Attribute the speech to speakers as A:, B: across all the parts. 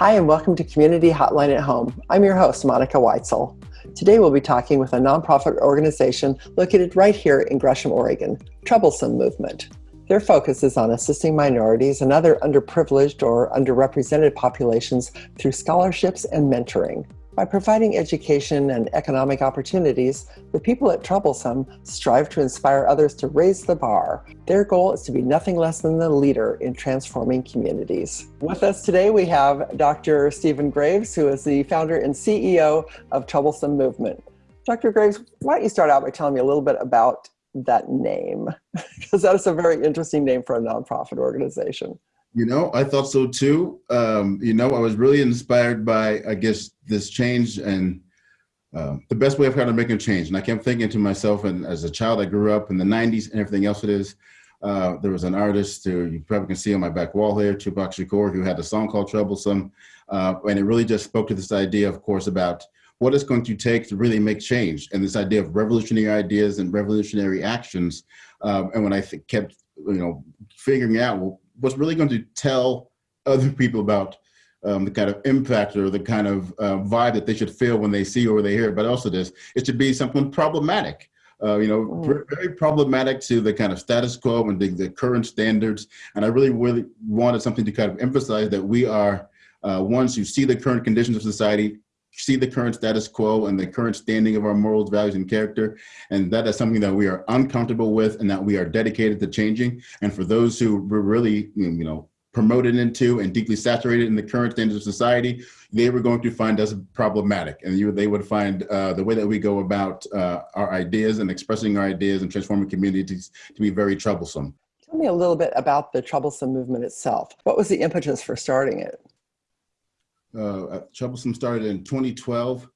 A: Hi, and welcome to Community Hotline at Home. I'm your host, Monica Weitzel. Today we'll be talking with a nonprofit organization located right here in Gresham, Oregon, Troublesome Movement. Their focus is on assisting minorities and other underprivileged or underrepresented populations through scholarships and mentoring. By providing education and economic opportunities, the people at Troublesome strive to inspire others to raise the bar. Their goal is to be nothing less than the leader in transforming communities. With us today, we have Dr. Stephen Graves, who is the founder and CEO of Troublesome Movement. Dr. Graves, why don't you start out by telling me a little bit about that name? because that is a very interesting name for a nonprofit organization.
B: You know, I thought so too. Um, you know, I was really inspired by, I guess, this change and uh, the best way of kind of making a change. And I kept thinking to myself, and as a child, I grew up in the 90s and everything else it is. Uh, there was an artist who you probably can see on my back wall here, Tupac Shakur, who had a song called Troublesome. Uh, and it really just spoke to this idea, of course, about what it's going to take to really make change and this idea of revolutionary ideas and revolutionary actions. Um, and when I kept, you know, figuring out, well, what's really going to tell other people about um, the kind of impact or the kind of uh, vibe that they should feel when they see or they hear but also this, it should be something problematic. Uh, you know, mm. very problematic to the kind of status quo and the, the, current standards. And I really, really wanted something to kind of emphasize that we are uh, ones who see the current conditions of society, see the current status quo and the current standing of our morals, values, and character. And that is something that we are uncomfortable with and that we are dedicated to changing. And for those who were really, you know, promoted into and deeply saturated in the current standards of society, they were going to find us problematic. And you, they would find uh, the way that we go about uh, our ideas and expressing our ideas and transforming communities to be very troublesome.
A: Tell me a little bit about the troublesome movement itself. What was the impetus for starting it?
B: Uh, Troublesome started in 2012.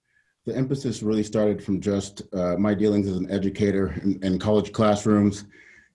B: The emphasis really started from just uh, my dealings as an educator in, in, college classrooms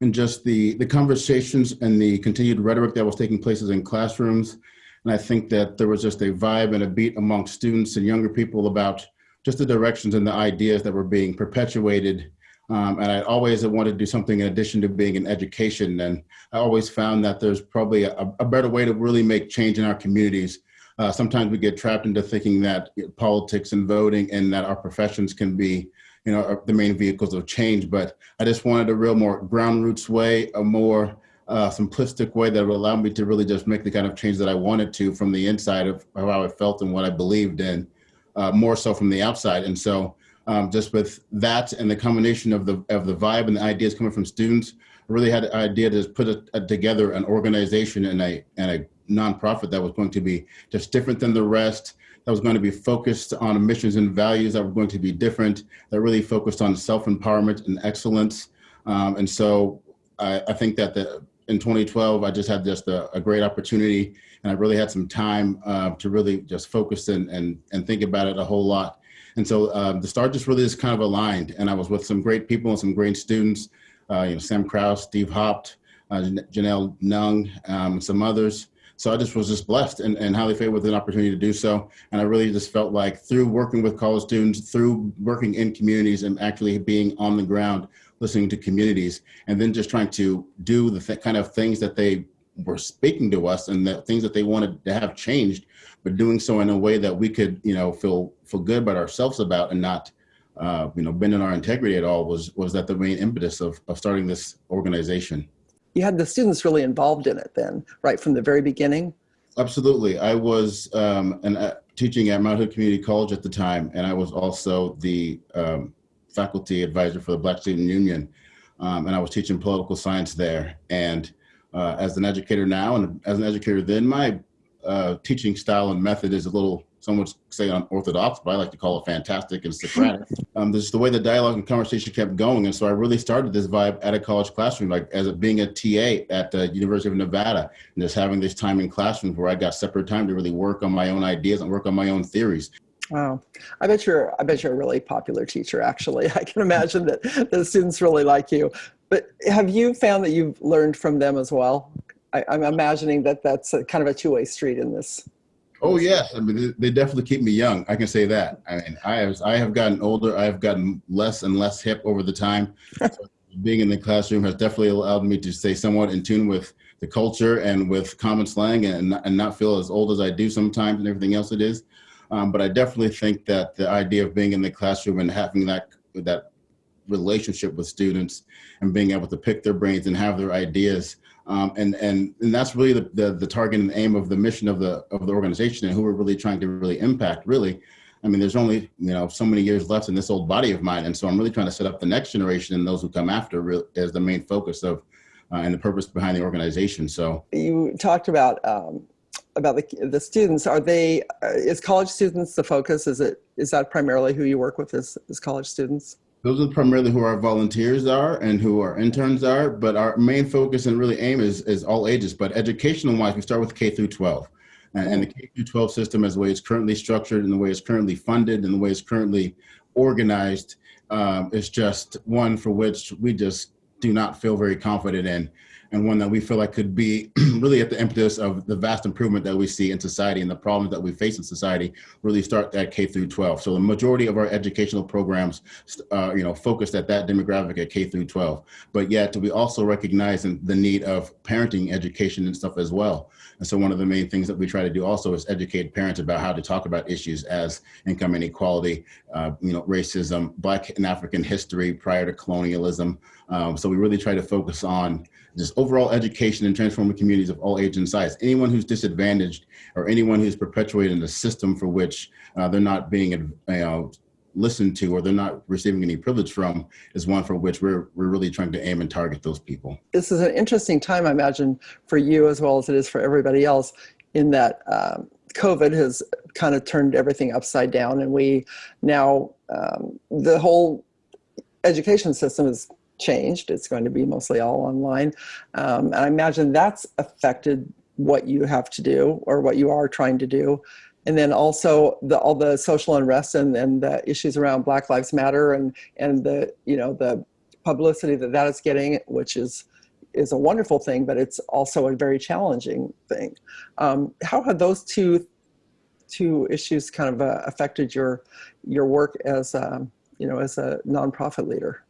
B: and just the, the conversations and the continued rhetoric that was taking places in classrooms. And I think that there was just a vibe and a beat amongst students and younger people about just the directions and the ideas that were being perpetuated. Um, and I always wanted to do something in addition to being in education. And I always found that there's probably a, a better way to really make change in our communities uh, sometimes we get trapped into thinking that politics and voting and that our professions can be you know, the main vehicles of change. But I just wanted a real more ground roots way, a more uh, simplistic way that would allow me to really just make the kind of change that I wanted to from the inside of, how I felt and what I believed in, uh, more so from the outside. And so um, just with that and the combination of the of the vibe and the ideas coming from students, I really had an idea to put a, a, together an organization and a and a nonprofit that was going to be just different than the rest, that was going to be focused on missions and values that were going to be different, that really focused on self-empowerment and excellence. Um, and so I, I, think that the, in 2012, I just had just a, a, great opportunity and I really had some time uh, to really just focus and, and, and think about it a whole lot. And so um, the start just really is kind of aligned and I was with some great people and some great students, uh, you know, Sam Krause, Steve Hopt, uh, Janelle Nung, um, some others. So I just was just blessed and, and highly favored with an opportunity to do so. And I really just felt like through working with college students, through working in communities and actually being on the ground, listening to communities, and then just trying to do the th kind of things that they were speaking to us and the things that they wanted to have changed, but doing so in a way that we could, you know, feel feel good about ourselves about and not, uh, you know, bending our integrity at all was was that the main impetus of, of starting this organization
A: you had the students really involved in it then, right from the very beginning?
B: Absolutely. I was um, an, uh, teaching at Mount Hood Community College at the time, and I was also the um, faculty advisor for the Black Student Union. Um, and I was teaching political science there. And uh, as an educator now, and as an educator then, my uh, teaching style and method is a little some would say unorthodox, but I like to call it fantastic and Socratic. um, this is the way the dialogue and conversation kept going. And so I really started this vibe at a college classroom, like as a, being a TA at the University of Nevada, and just having this time in classrooms where I got separate time to really work on my own ideas and work on my own theories.
A: Wow. I bet you're, I bet you're a really popular teacher, actually. I can imagine that the students really like you. But have you found that you've learned from them as well? I, I'm imagining that that's a, kind of a two-way street in this.
B: Oh yes, I mean they definitely keep me young. I can say that. I mean, I have I have gotten older. I have gotten less and less hip over the time. Being in the classroom has definitely allowed me to stay somewhat in tune with the culture and with common slang and, and not feel as old as I do sometimes and everything else it is. Um, but I definitely think that the idea of being in the classroom and having that that relationship with students and being able to pick their brains and have their ideas um, and and and that's really the, the, the target and aim of the mission of the of the organization and who we're really trying to really impact really. I mean there's only you know so many years left in this old body of mine. And so I'm really trying to set up the next generation and those who come after as the main focus of uh, and the purpose behind the organization. So
A: you talked about um, about the, the students. Are they uh, is college students the focus? Is it is that primarily who you work with as, as college students
B: those are primarily who our volunteers are and who our interns are, but our main focus and really aim is, is all ages. But educational wise, we start with K through 12. And, the K through 12 system as the way it's currently structured and the way it's currently funded and the way it's currently organized um, is just one for which we just do not feel very confident in and one that we feel like could be really at the impetus of the vast improvement that we see in society and the problems that we face in society really start at K through 12. So the majority of our educational programs, uh, you know, focused at that demographic at K through 12. But yet we also recognize the need of parenting education and stuff as well. And so one of the main things that we try to do also is educate parents about how to talk about issues as income inequality, uh, you know, racism, Black and African history prior to colonialism. Um, so we really try to focus on just overall education and transforming communities of all age and size. Anyone who's disadvantaged or anyone who's perpetuating a system for which uh, they're not being you know, listened to or they're not receiving any privilege from is one for which we're, we're really trying to aim and target those people.
A: This is an interesting time, I imagine, for you as well as it is for everybody else in that um, COVID has kind of turned everything upside down and we now, um, the whole education system is changed. It's going to be mostly all online. Um, and I imagine that's affected what you have to do or what you are trying to do. And then also the, all the social unrest and, and the issues around Black Lives Matter and, and the, you know, the publicity that that is getting, which is, is a wonderful thing, but it's also a very challenging thing. Um, how have those two, two issues kind of uh, affected your, your work as, um, you know, as a nonprofit leader?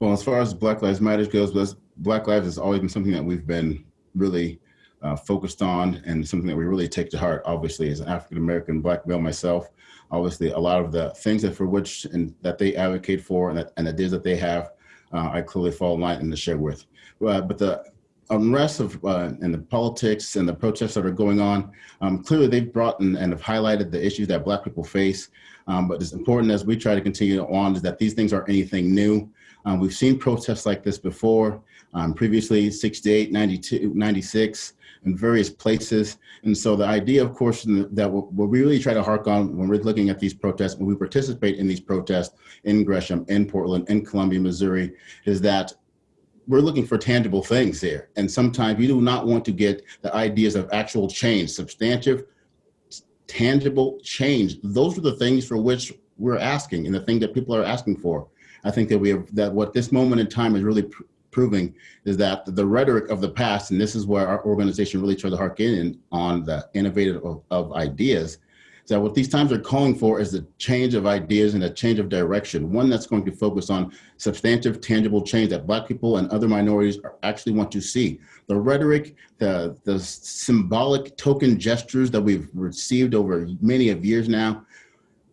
B: Well, as far as Black Lives Matter goes, Black Lives has always been something that we've been really uh, focused on and something that we really take to heart, obviously, as an African-American black male myself. Obviously, a lot of the things that for which and that they advocate for and, that, and the ideas that they have, uh, I clearly fall in line and to share with. But the unrest of uh, and the politics and the protests that are going on, um, clearly they've brought and, and have highlighted the issues that black people face. Um, but it's important as we try to continue on is that these things aren't anything new. Um, we've seen protests like this before, um, previously 68, 92, 96, in various places. And so the idea, of course, that what we really try to hark on when we're looking at these protests, when we participate in these protests in Gresham, in Portland, in Columbia, Missouri, is that we're looking for tangible things there. And sometimes you do not want to get the ideas of actual change, substantive, tangible change. Those are the things for which we're asking and the thing that people are asking for. I think that we have that what this moment in time is really pr proving is that the rhetoric of the past, and this is where our organization really tried to hark in on the innovative of, of ideas, that what these times are calling for is a change of ideas and a change of direction, one that's going to focus on substantive, tangible change that Black people and other minorities actually want to see. The rhetoric, the, the symbolic token gestures that we've received over many of years now,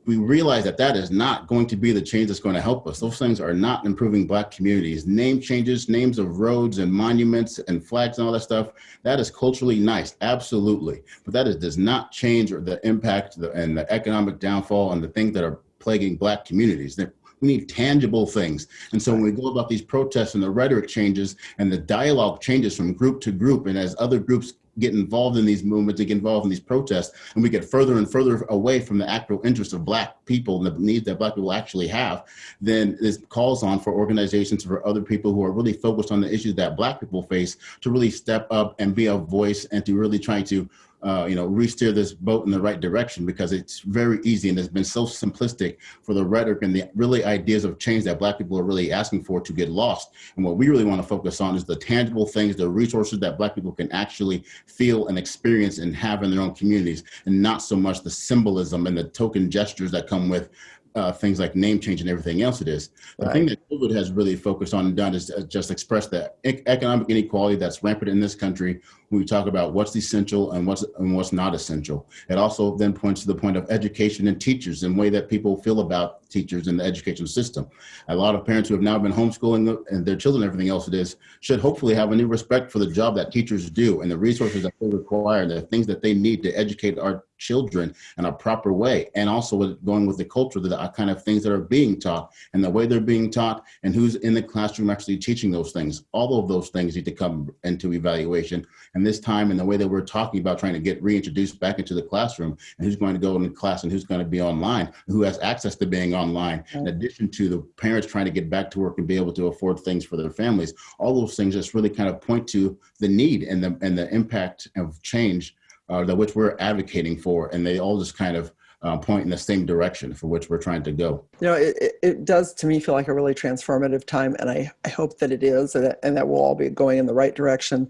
B: we realize that that is not going to be the change that's going to help us. Those things are not improving black communities. Name changes, names of roads and monuments and flags and all that stuff, that is culturally nice, absolutely. But that is, does not change or the impact and the economic downfall and the things that are plaguing black communities. We need tangible things. And so when we go about these protests and the rhetoric changes and the dialogue changes from group to group, and as other groups get involved in these movements, to get involved in these protests, and we get further and further away from the actual interests of black people and the needs that black people actually have, then this calls on for organizations, for other people who are really focused on the issues that black people face to really step up and be a voice and to really try to uh, you know, re-steer this boat in the right direction because it's very easy and it's been so simplistic for the rhetoric and the really ideas of change that Black people are really asking for to get lost. And what we really want to focus on is the tangible things, the resources that Black people can actually feel and experience and have in their own communities, and not so much the symbolism and the token gestures that come with uh, things like name change and everything else it is. The right. thing that COVID has really focused on and done is just express the economic inequality that's rampant in this country when we talk about what's essential and what's and what's not essential. It also then points to the point of education and teachers and way that people feel about teachers in the education system. A lot of parents who have now been homeschooling and their children, and everything else it is, should hopefully have a new respect for the job that teachers do and the resources that they require, and the things that they need to educate our children in a proper way. And also with going with the culture, the uh, kind of things that are being taught and the way they're being taught and who's in the classroom actually teaching those things. All of those things need to come into evaluation and this time and the way that we're talking about trying to get reintroduced back into the classroom and who's going to go into class and who's going to be online, who has access to being online, in addition to the parents trying to get back to work and be able to afford things for their families. All those things just really kind of point to the need and the, and the impact of change uh, that which we're advocating for. And they all just kind of uh, point in the same direction for which we're trying to go.
A: You know, it, it does to me feel like a really transformative time, and I, I hope that it is, and, and that we'll all be going in the right direction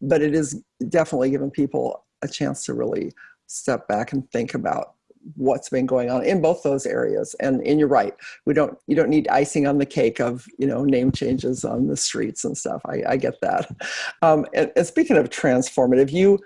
A: but it is definitely giving people a chance to really step back and think about what's been going on in both those areas. And and you're right we don't you don't need icing on the cake of you know name changes on the streets and stuff. I, I get that. Um, and, and, speaking of transformative you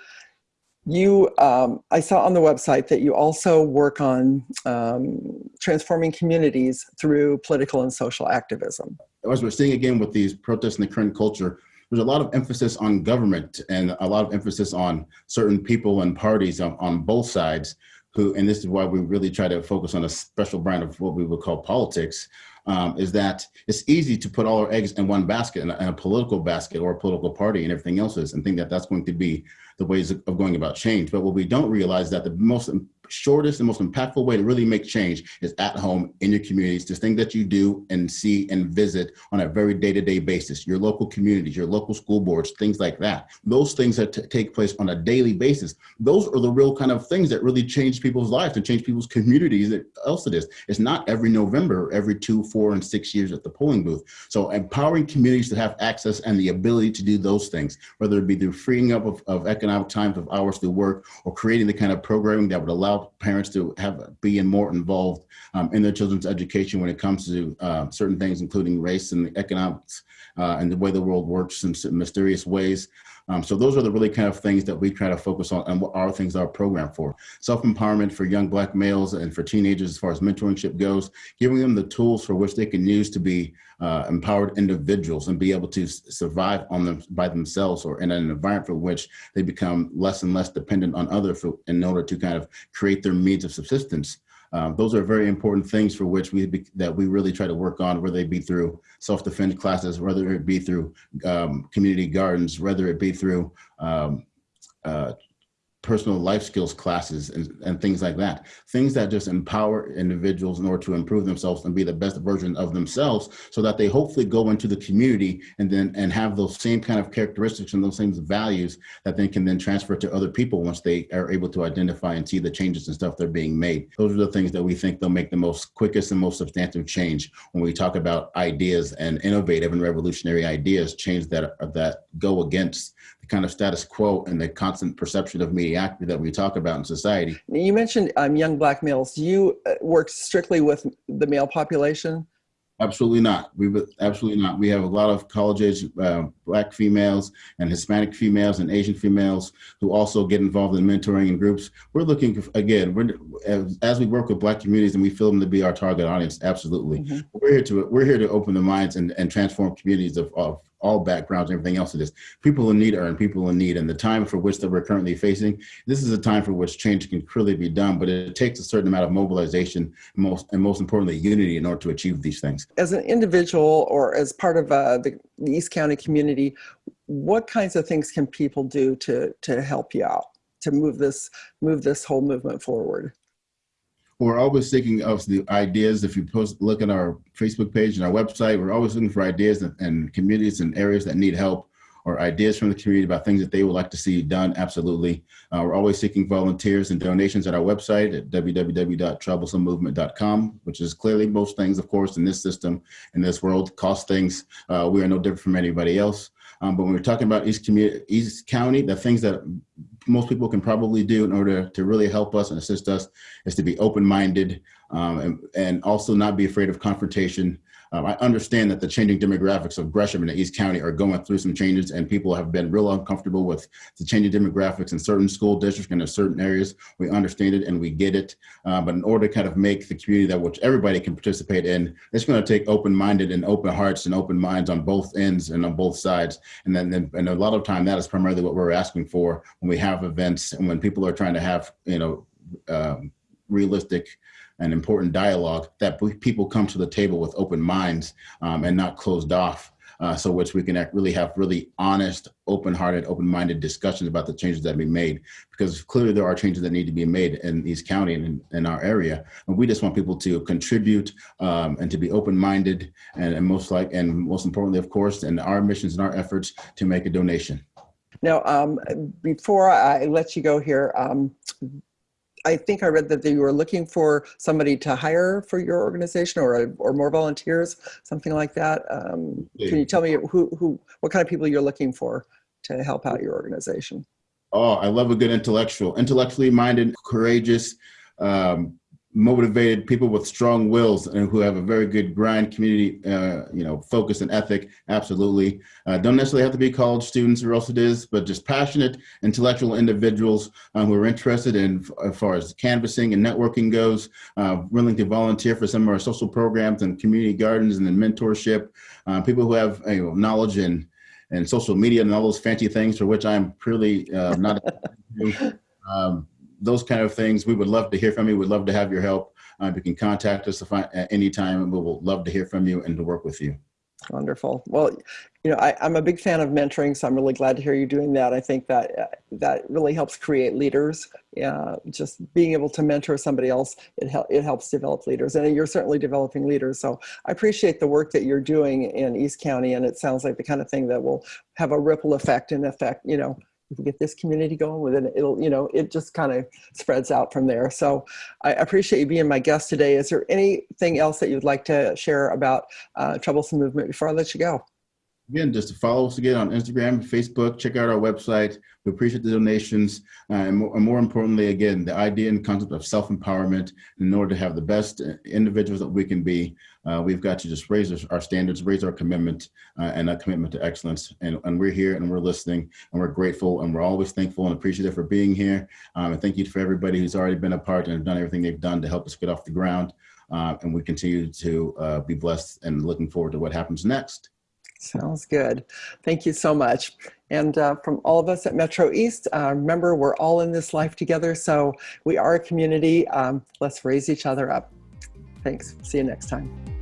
A: you um, i saw on the website that you also work on um, transforming communities through political and social activism.
B: As we're seeing again with these protests in the current culture there's a lot of emphasis on government and a lot of emphasis on certain people and parties on, on both sides who, and this is why we really try to focus on a special brand of what we would call politics, um, is that it's easy to put all our eggs in one basket, in a, in a, political basket or a political party and everything else is, and think that that's going to be the ways of going about change. But what we don't realize that the most shortest and most impactful way to really make change is at home in your communities, this thing that you do and see and visit on a very day-to-day -day basis, your local communities, your local school boards, things like that. Those things that take place on a daily basis, those are the real kind of things that really change people's lives and change people's communities else it is. It's not every November, every two, four, and six years at the polling booth. So empowering communities to have access and the ability to do those things, whether it be through freeing up of, of economic times of hours to work or creating the kind of programming that would allow parents to have be more involved um, in their children's education when it comes to uh, certain things, including race and the economics uh, and the way the world works in mysterious ways. Um, so those are the really kind of things that we try to focus on and what are things are programmed for. Self-empowerment for young black males and for teenagers as far as mentorship goes, giving them the tools for which they can use to be uh, empowered individuals and be able to survive on them by themselves or in an environment for which they become less and less dependent on others in order to kind of create their means of subsistence. Um, those are very important things for which we be, that we really try to work on, whether it be through self-defense classes, whether it be through um, community gardens, whether it be through um, uh, personal life skills classes and, and things like that. Things that just empower individuals in order to improve themselves and be the best version of themselves so that they hopefully go into the community and then and have those same kind of characteristics and those same values that they can then transfer to other people once they are able to identify and see the changes and stuff that are being made. Those are the things that we think they'll make the most quickest and most substantive change when we talk about ideas and innovative and revolutionary ideas, change that, that go against kind of status quo and the constant perception of mediocrity that we talk about in society.
A: You mentioned um, young black males. Do you uh, work strictly with the male population?
B: Absolutely not. We absolutely not. We have a lot of college age uh, black females and Hispanic females and Asian females who also get involved in mentoring in groups. We're looking again. We're as, as we work with black communities and we feel them to be our target audience. Absolutely, mm -hmm. we're here to we're here to open the minds and, and transform communities of, of all backgrounds, everything else it is. People in need are in people in need. And the time for which that we're currently facing, this is a time for which change can clearly be done, but it takes a certain amount of mobilization, most and most importantly, unity in order to achieve these things.
A: As an individual or as part of uh, the, the East County community, what kinds of things can people do to, to help you out, to move this, move this whole movement forward?
B: We're always thinking of the ideas. If you post, look at our Facebook page and our website, we're always looking for ideas and, and communities and areas that need help or ideas from the community about things that they would like to see done, absolutely. Uh, we're always seeking volunteers and donations at our website at www.troublesomemovement.com, which is clearly most things, of course, in this system, in this world, cost things. Uh, we are no different from anybody else. Um, but when we're talking about East, County, the things that most people can probably do in order to really help us and assist us is to be open-minded um, and, and also not be afraid of confrontation um, I understand that the changing demographics of Gresham and East County are going through some changes and people have been real uncomfortable with the changing demographics in certain school districts and in certain areas. We understand it and we get it. Uh, but in order to kind of make the community that which everybody can participate in, it's going to take open-minded and open hearts and open minds on both ends and on both sides. And then, then and a lot of time that is primarily what we're asking for when we have events and when people are trying to have, you know, um, realistic and important dialogue that people come to the table with open minds um, and not closed off. Uh, so which we can really have really honest, open-hearted, open-minded discussions about the changes that be made, because clearly there are changes that need to be made in East County and in, in our area. And we just want people to contribute um, and to be open-minded and, and most like, and most importantly, of course, in our missions and our efforts to make a donation.
A: Now, um, before I let you go here, um, I think I read that you were looking for somebody to hire for your organization or, or more volunteers, something like that. Um, yeah. Can you tell me who, who, what kind of people you're looking for to help out your organization?
B: Oh, I love a good intellectual, intellectually minded, courageous, um, motivated people with strong wills and who have a very good grind community uh, you know focus and ethic absolutely. Uh, don't necessarily have to be college students or else it is but just passionate intellectual individuals uh, who are interested in as far as canvassing and networking goes uh, willing to volunteer for some of our social programs and community gardens and then mentorship uh, people who have you know, knowledge and and social media and all those fancy things for which I'm purely uh, not um, those kind of things, we would love to hear from you. We'd love to have your help. Uh, you can contact us at any time and we will love to hear from you and to work with you.
A: Wonderful. Well, you know, I, am a big fan of mentoring, so I'm really glad to hear you doing that. I think that uh, that really helps create leaders. Uh, just being able to mentor somebody else, it, hel it helps develop leaders, and you're certainly developing leaders. So I appreciate the work that you're doing in East County, and it sounds like the kind of thing that will have a ripple effect and affect, you know, we get this community going with it, it'll, you know, it just kind of spreads out from there. So I appreciate you being my guest today. Is there anything else that you'd like to share about uh, Troublesome Movement before I let you go?
B: Again, just to follow us again on Instagram, Facebook, check out our website. We appreciate the donations. Uh, and, more, and, more, importantly, again, the idea and concept of self-empowerment in order to have the best individuals that we can be. Uh, we've got to just raise our standards, raise our commitment uh, and a commitment to excellence. And, and, we're here and we're listening and we're grateful and we're always thankful and appreciative for being here. Um, and thank you for everybody who's already been a part and done everything they've done to help us get off the ground. Uh, and we continue to uh, be blessed and looking forward to what happens next.
A: Sounds good. Thank you so much. And uh, from all of us at Metro East, uh, remember we're all in this life together. So we are a community. Um, let's raise each other up. Thanks. See you next time.